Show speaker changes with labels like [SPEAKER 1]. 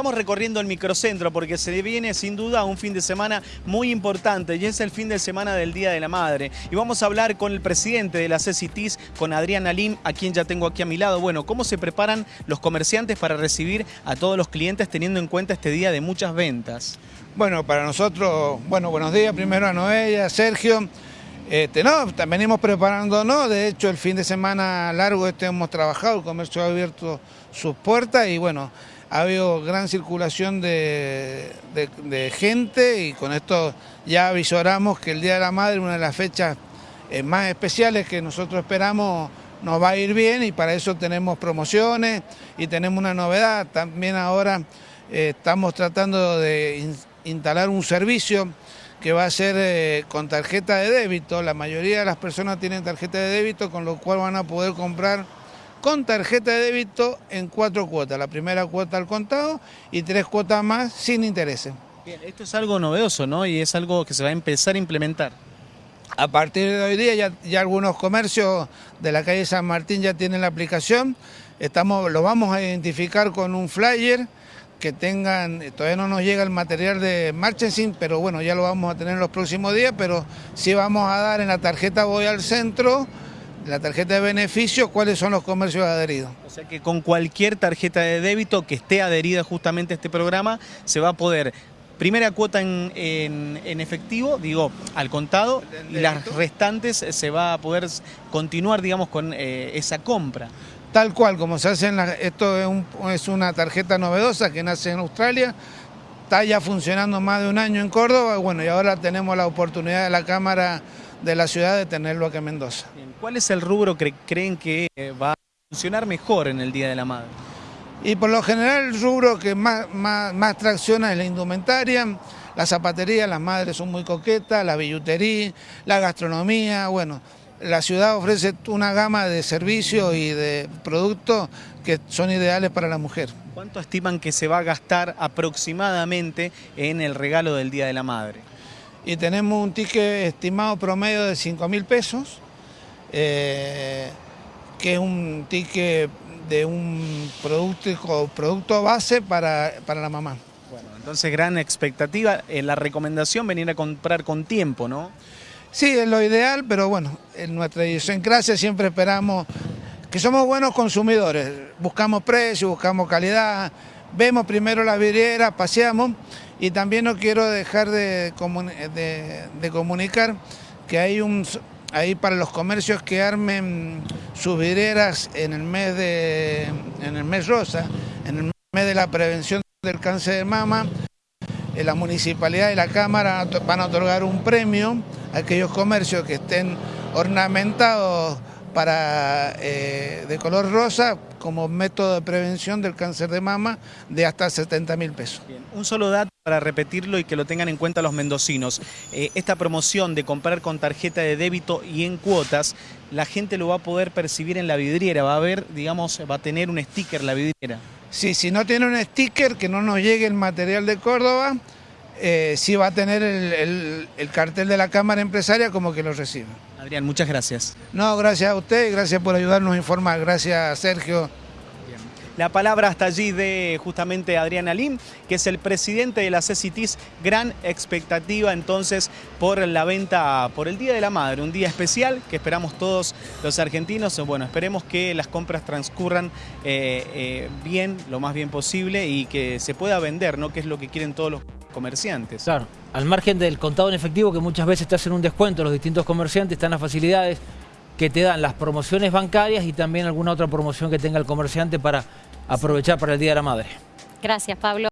[SPEAKER 1] estamos recorriendo el microcentro porque se viene sin duda un fin de semana muy importante y es el fin de semana del Día de la Madre. Y vamos a hablar con el presidente de la CECITIS, con Adrián Alim, a quien ya tengo aquí a mi lado. Bueno, ¿cómo se preparan los comerciantes para recibir a todos los clientes teniendo en cuenta este día de muchas ventas?
[SPEAKER 2] Bueno, para nosotros, bueno, buenos días primero a Noelia, a Sergio. Este, no, venimos preparándonos, de hecho el fin de semana largo este hemos trabajado, el comercio ha abierto sus puertas y bueno, ha habido gran circulación de, gente y con esto ya avisoramos que el Día de la Madre, una de las fechas eh, más especiales que nosotros esperamos, nos va a ir bien y para eso tenemos promociones y tenemos una novedad, también ahora eh, estamos tratando de instalar un servicio que va a ser eh, con tarjeta de débito. La mayoría de las personas tienen tarjeta de débito, con lo cual van a poder comprar con tarjeta de débito en cuatro cuotas. La primera cuota al contado y tres cuotas más sin intereses.
[SPEAKER 1] Bien, esto es algo novedoso, ¿no? Y es algo que se va a empezar a implementar.
[SPEAKER 2] A partir de hoy día ya, ya algunos comercios de la calle San Martín ya tienen la aplicación. Estamos, lo vamos a identificar con un flyer que tengan, todavía no nos llega el material de marketing, pero bueno, ya lo vamos a tener en los próximos días, pero sí vamos a dar en la tarjeta Voy al Centro, la tarjeta de beneficio, cuáles son los comercios adheridos.
[SPEAKER 1] O sea que con cualquier tarjeta de débito que esté adherida justamente a este programa, se va a poder primera cuota en, en, efectivo, digo, al contado, y las restantes se va a poder continuar, digamos, con eh, esa compra
[SPEAKER 2] tal cual como se hace en la, esto es, una tarjeta novedosa que nace en Australia, está ya funcionando más de un año en Córdoba, bueno, y ahora tenemos la oportunidad de la Cámara de la ciudad de tenerlo en Mendoza.
[SPEAKER 1] ¿Cuál es el rubro que creen que eh, va a funcionar mejor en el Día de la Madre?
[SPEAKER 2] Y por lo general el rubro que más, más, más tracciona es la indumentaria, la zapatería, las madres son muy coquetas, la billutería, la gastronomía, bueno, la ciudad ofrece una gama de servicios y de productos que son ideales para la mujer.
[SPEAKER 1] ¿Cuánto estiman que se va a gastar aproximadamente en el regalo del Día de la Madre?
[SPEAKER 2] Y tenemos un ticket estimado promedio de 5 mil pesos, eh, que es un ticket de un producto, producto base para, para la mamá.
[SPEAKER 1] Bueno, entonces gran expectativa. Eh, la recomendación venir a comprar con tiempo, ¿no?
[SPEAKER 2] Sí, es lo ideal, pero bueno, en nuestra idiosincrasia siempre esperamos que somos buenos consumidores, buscamos precio, buscamos calidad, vemos primero la vidriera, paseamos y también no quiero dejar de, comunicar que hay un ahí para los comercios que armen sus vidrieras en el mes de en el mes rosa, en el mes de la prevención del cáncer de mama, en la municipalidad y la cámara van a otorgar un premio aquellos comercios que estén ornamentados para, eh, de color rosa como método de prevención del cáncer de mama de hasta 70 mil pesos.
[SPEAKER 1] Un solo dato para repetirlo y que lo tengan en cuenta los mendocinos. Eh, esta promoción de comprar con tarjeta de débito y en cuotas, la gente lo va a poder percibir en la vidriera, va a ver, digamos, va a tener un sticker la vidriera.
[SPEAKER 2] Sí, si no tiene un sticker, que no nos llegue el material de Córdoba, eh, sí va a tener el, cartel de la Cámara Empresaria como que lo reciba.
[SPEAKER 1] Adrián, muchas gracias.
[SPEAKER 2] No, gracias a usted y gracias por ayudarnos a informar. Gracias, Sergio.
[SPEAKER 1] La palabra hasta allí de justamente Adrián Alim, que es el presidente de la CECITIS. Gran expectativa entonces por la venta, por el Día de la Madre, un día especial que esperamos todos los argentinos. Bueno, esperemos que las compras transcurran eh, eh, bien, lo más bien posible y que se pueda vender, ¿no? Que es lo que quieren todos los comerciantes.
[SPEAKER 3] Claro, al margen del contado en efectivo que muchas veces te hacen un descuento los distintos comerciantes, están las facilidades que te dan las promociones bancarias y también alguna otra promoción que tenga el comerciante para aprovechar para el Día de la Madre.
[SPEAKER 4] Gracias, Pablo.